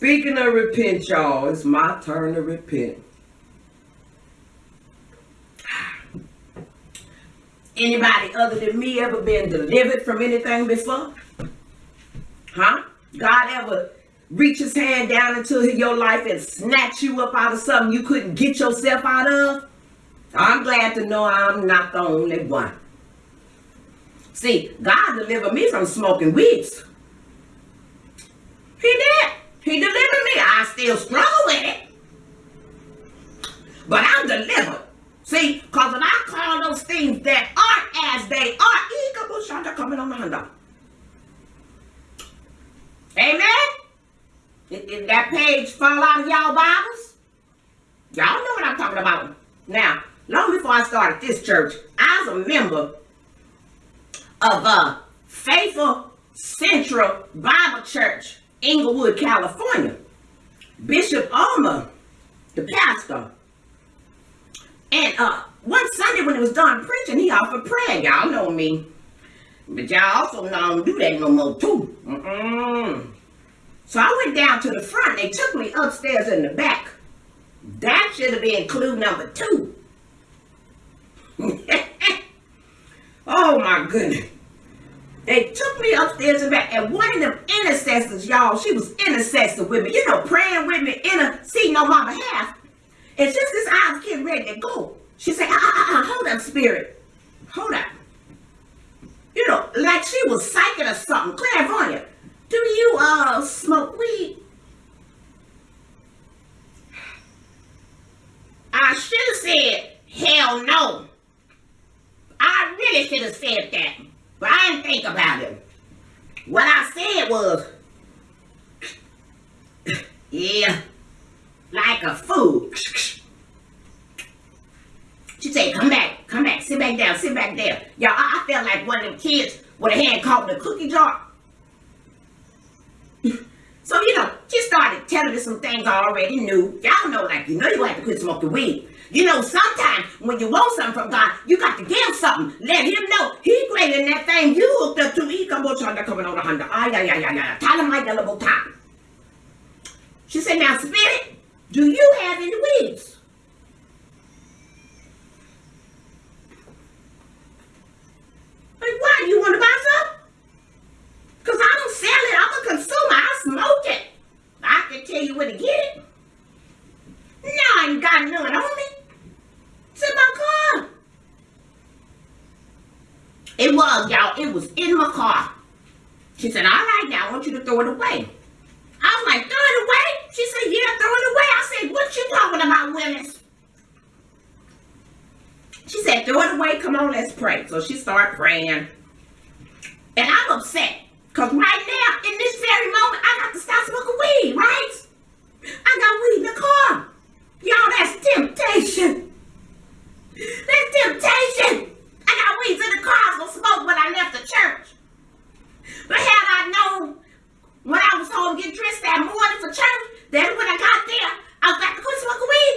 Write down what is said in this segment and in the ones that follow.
Speaking of repent, y'all, it's my turn to repent. Anybody other than me ever been delivered from anything before? Huh? God ever reach his hand down into your life and snatch you up out of something you couldn't get yourself out of? I'm glad to know I'm not the only one. See, God delivered me from smoking weeds. He did. He delivered me. I still struggle with it. But I'm delivered. See, because when I call those things that aren't as they are, coming on the Honda. Amen? Did, did that page fall out of y'all Bibles? Y'all know what I'm talking about. Now, long before I started this church, I was a member of a Faithful Central Bible Church, Inglewood, California. Bishop Ulmer, the pastor. And uh, one Sunday when it was done preaching, he offered prayer. Y'all know me. But y'all also know I don't do that no more too. Mm -mm. So I went down to the front. They took me upstairs in the back. That should have been clue number two. oh my goodness. They took me upstairs and back, and one of them intercessors, y'all, she was intercessor with me, you know, praying with me, interceding on my behalf. And just as I was getting ready to go, she said, ah, ah, ah, hold up, spirit. Hold up. You know, like she was psychic or something, clairvoyant. Do you, uh, smoke weed? I should have said, hell no. I really should have said that. But I didn't think about it. What I said was, yeah, like a fool. She said, come back, come back, sit back down, sit back there. Y'all, I, felt like one of them kids with a hand caught in a cookie jar. so, you know, she started telling me some things I already knew. Y'all know, like, you know you have to quit smoking weed. You know, sometimes when you want something from God, you got to give something. Let him know. Greater than that thing you hooked up to. He come on coming on the Honda. Ay, ay, ay, ay, ay. Him my double time. She said, now, Spirit, do you have any weeds? Like, why? You want to buy some? Because I don't sell it. I'm a consumer. I smoke it. I can tell you where to get it. No, I ain't got none on me. It's in my car. It was, y'all. It was in my car. She said, all right, now I want you to throw it away. I was like, throw it away? She said, yeah, throw it away. I said, what you talking about, Willis? She said, throw it away. Come on, let's pray. So she started praying. And I'm upset. Because right now, in this very moment, I got to stop smoking weed, right? I got weed in the car. Y'all, that's temptation. That's temptation. I got weeds in the car. I was smoke when I left the church. But had I known when I was home getting dressed that morning for church, that when I got there, I was about to quit smoking weed,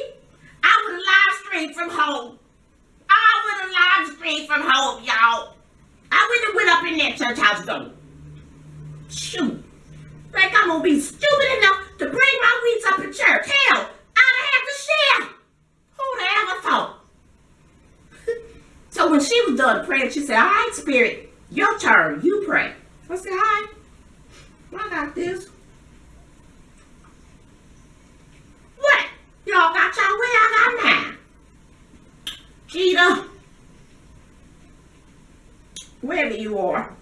I would have live streamed from home. I would have live streamed from home, y'all. I would have went house door. Shoot. Like I'm gonna be stupid enough to bring my weeds up in church. Hell, I'd have to share. Who'd have ever thought? So when she was done praying, she said, all right, Spirit, your turn. You pray. I said, all right. I got this. What? Y'all got y'all way I got mine. Cheetah. Wherever you are.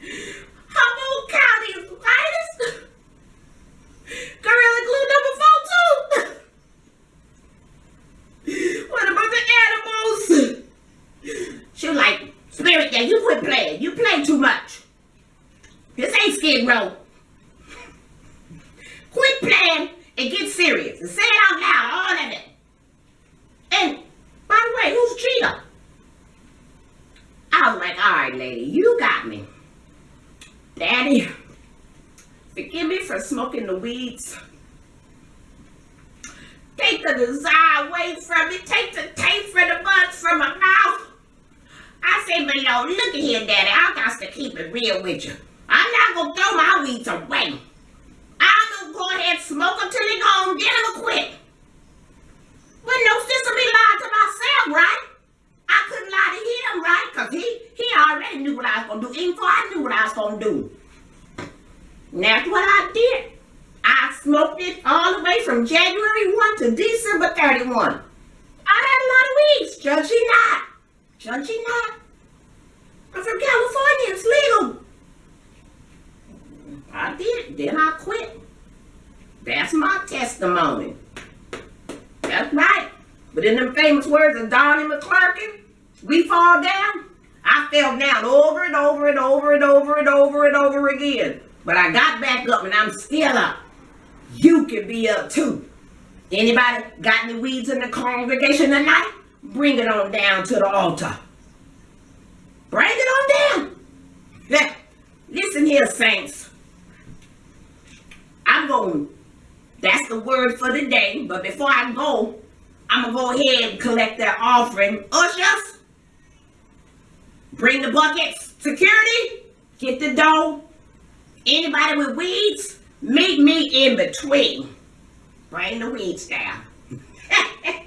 Humboldt County is the finest. Gorilla Glue number four, too. what about the animals? She was like, Spirit, yeah, you quit playing. You play too much. This ain't Skid Row. Quit playing and get serious. And say it out loud, all of it. And, by the way, who's Cheetah? I was like, all right, lady, you got me. Daddy, forgive me for smoking the weeds. Take the desire away from me. Take the taste for the buds from my mouth. I say, but yo, look at here, Daddy. I got to keep it real with you. I'm not going to throw my weeds away. I'm going to go ahead and smoke until he gone, then I'ma. But no sense of me lying to myself, right? I couldn't lie to him, right? Because he, he already knew what I was going to do, even before I knew what I was going to do. And that's what I did. I smoked it all the way from January 1 to December 31. I had a lot of weeds, judge ye not. Judge ye not. I'm from California, it's legal. I did, then I quit. That's my testimony. That's right. But in them famous words of Donnie McClurkin, we fall down. I fell down over and over and over and over and over and over again. But I got back up and I'm still up. You can be up too. Anybody got any weeds in the congregation tonight? Bring it on down to the altar. Bring it on down. Now, listen here, saints. I'm going. That's the word for the day. But before I go, I'm gonna go ahead and collect that offering. Ushers, bring the buckets. Security, get the dough. Anybody with weeds, meet me in between. Bring the weeds down.